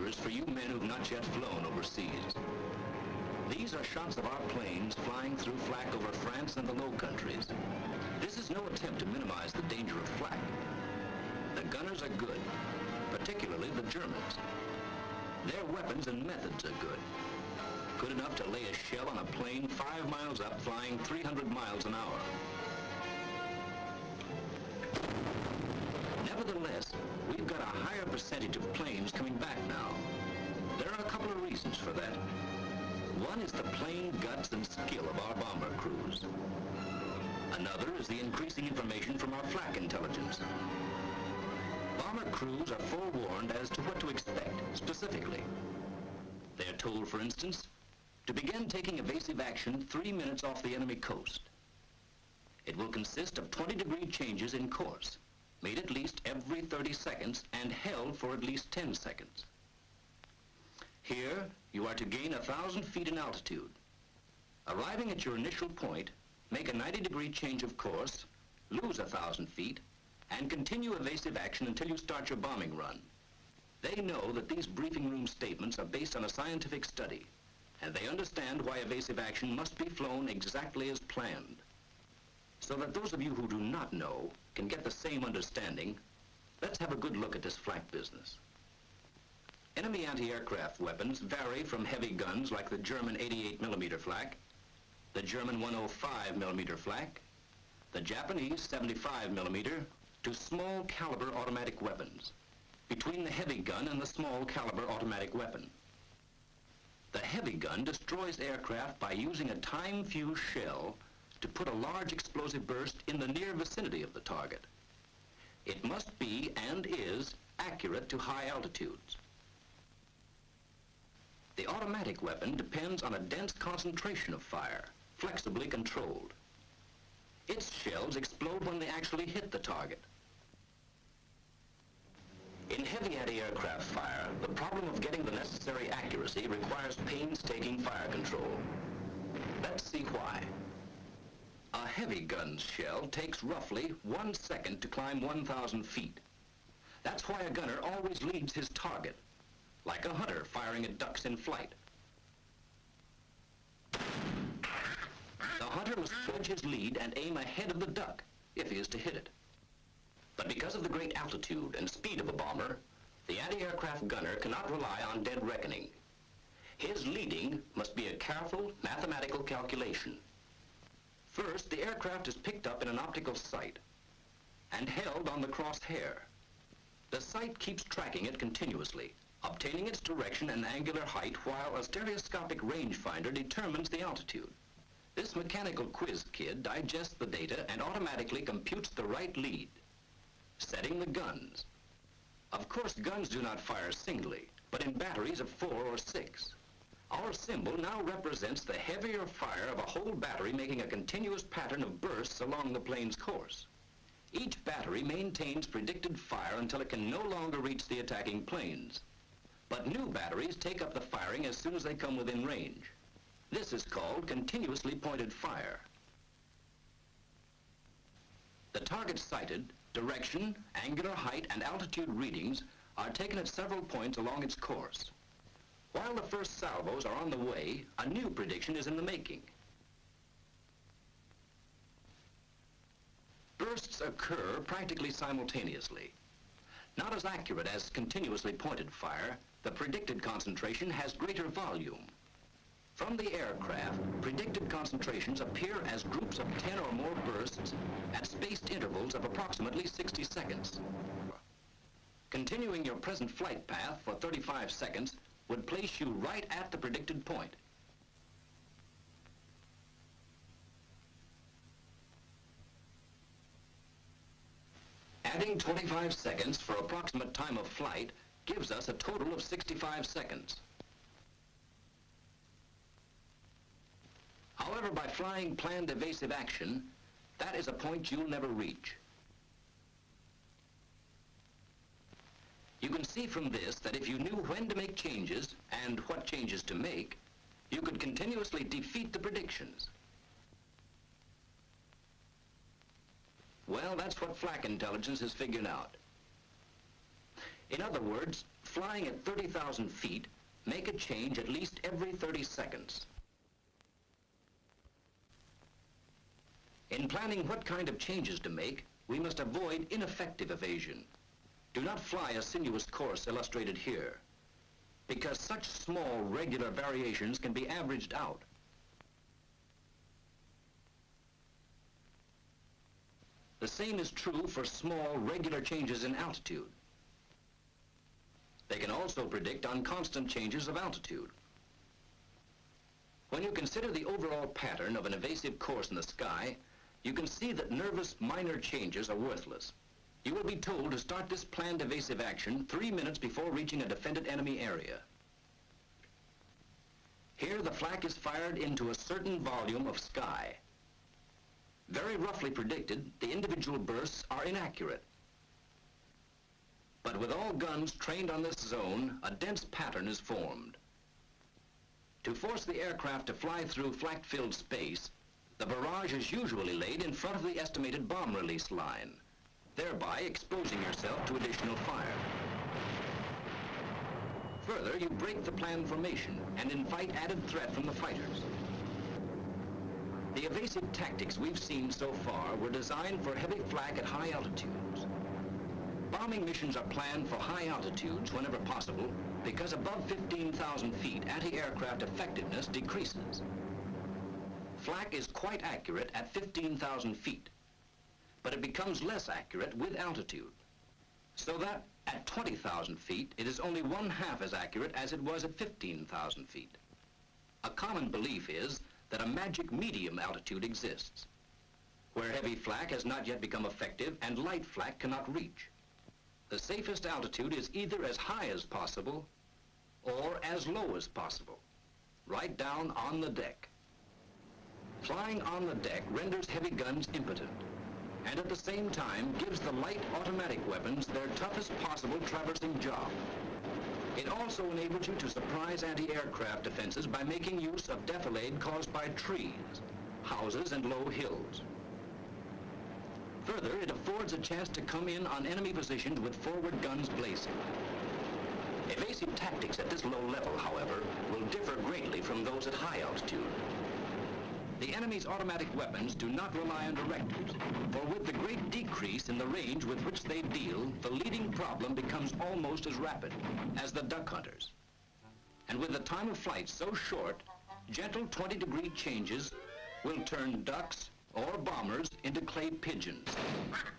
is for you men who've not yet flown overseas. These are shots of our planes flying through flak over France and the Low Countries. This is no attempt to minimize the danger of flak. The gunners are good, particularly the Germans. Their weapons and methods are good. Good enough to lay a shell on a plane five miles up flying 300 miles an hour. We've got a higher percentage of planes coming back now. There are a couple of reasons for that. One is the plain guts and skill of our bomber crews. Another is the increasing information from our flak intelligence. Bomber crews are forewarned as to what to expect, specifically. They're told, for instance, to begin taking evasive action three minutes off the enemy coast. It will consist of 20 degree changes in course, made at least every 30 seconds and held for at least 10 seconds. Here, you are to gain a thousand feet in altitude. Arriving at your initial point, make a 90 degree change of course, lose a thousand feet, and continue evasive action until you start your bombing run. They know that these briefing room statements are based on a scientific study, and they understand why evasive action must be flown exactly as planned. So that those of you who do not know can get the same understanding, let's have a good look at this flak business. Enemy anti-aircraft weapons vary from heavy guns like the German 88 millimeter flak, the German 105 millimeter flak, the Japanese 75 millimeter, to small caliber automatic weapons, between the heavy gun and the small caliber automatic weapon. The heavy gun destroys aircraft by using a time-fused shell to put a large explosive burst in the near vicinity of the target. It must be, and is, accurate to high altitudes. The automatic weapon depends on a dense concentration of fire, flexibly controlled. Its shells explode when they actually hit the target. In heavy anti-aircraft fire, the problem of getting the necessary accuracy requires painstaking fire control. Let's see why. A heavy gun's shell takes roughly one second to climb 1,000 feet. That's why a gunner always leads his target, like a hunter firing at ducks in flight. The hunter must judge his lead and aim ahead of the duck, if he is to hit it. But because of the great altitude and speed of a bomber, the anti-aircraft gunner cannot rely on dead reckoning. His leading must be a careful mathematical calculation. First, the aircraft is picked up in an optical sight and held on the crosshair. The sight keeps tracking it continuously, obtaining its direction and angular height while a stereoscopic rangefinder determines the altitude. This mechanical quiz kid digests the data and automatically computes the right lead setting the guns. Of course, guns do not fire singly, but in batteries of four or six. Our symbol now represents the heavier fire of a whole battery making a continuous pattern of bursts along the plane's course. Each battery maintains predicted fire until it can no longer reach the attacking planes. But new batteries take up the firing as soon as they come within range. This is called continuously pointed fire. The target sighted Direction, angular height, and altitude readings are taken at several points along its course. While the first salvos are on the way, a new prediction is in the making. Bursts occur practically simultaneously. Not as accurate as continuously pointed fire, the predicted concentration has greater volume. From the aircraft, predicted concentrations appear as groups of 10 or more bursts at spaced intervals of approximately 60 seconds. Continuing your present flight path for 35 seconds would place you right at the predicted point. Adding 25 seconds for approximate time of flight gives us a total of 65 seconds. However, by flying planned evasive action, that is a point you'll never reach. You can see from this that if you knew when to make changes and what changes to make, you could continuously defeat the predictions. Well, that's what flak intelligence has figured out. In other words, flying at 30,000 feet make a change at least every 30 seconds. In planning what kind of changes to make, we must avoid ineffective evasion. Do not fly a sinuous course illustrated here, because such small regular variations can be averaged out. The same is true for small regular changes in altitude. They can also predict on constant changes of altitude. When you consider the overall pattern of an evasive course in the sky, you can see that nervous minor changes are worthless. You will be told to start this planned evasive action three minutes before reaching a defended enemy area. Here the flak is fired into a certain volume of sky. Very roughly predicted, the individual bursts are inaccurate. But with all guns trained on this zone, a dense pattern is formed. To force the aircraft to fly through flak-filled space, the barrage is usually laid in front of the estimated bomb release line, thereby exposing yourself to additional fire. Further, you break the planned formation and invite added threat from the fighters. The evasive tactics we've seen so far were designed for heavy flak at high altitudes. Bombing missions are planned for high altitudes whenever possible because above 15,000 feet anti-aircraft effectiveness decreases. Flak is quite accurate at 15,000 feet, but it becomes less accurate with altitude. So that at 20,000 feet, it is only one half as accurate as it was at 15,000 feet. A common belief is that a magic medium altitude exists, where heavy flak has not yet become effective and light flak cannot reach. The safest altitude is either as high as possible or as low as possible, right down on the deck. Flying on the deck renders heavy guns impotent and at the same time gives the light automatic weapons their toughest possible traversing job. It also enables you to surprise anti-aircraft defenses by making use of defilade caused by trees, houses, and low hills. Further, it affords a chance to come in on enemy positions with forward guns blazing. Evasive tactics at this low level, however, will differ greatly from those at high altitude. The enemy's automatic weapons do not rely on directives, for with the great decrease in the range with which they deal, the leading problem becomes almost as rapid as the duck hunters. And with the time of flight so short, gentle 20-degree changes will turn ducks or bombers into clay pigeons.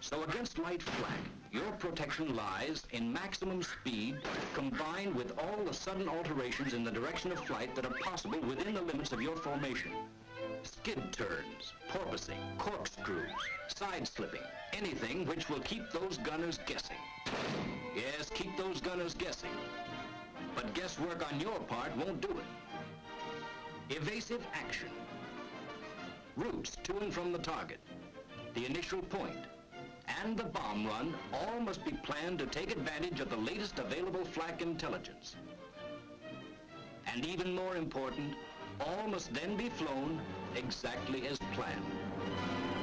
So against light flak, your protection lies in maximum speed combined with all the sudden alterations in the direction of flight that are possible within the limits of your formation. Skid turns, porpoising, corkscrews, side-slipping, anything which will keep those gunners guessing. Yes, keep those gunners guessing. But guesswork on your part won't do it. Evasive action routes to and from the target, the initial point, and the bomb run all must be planned to take advantage of the latest available flak intelligence. And even more important, all must then be flown exactly as planned.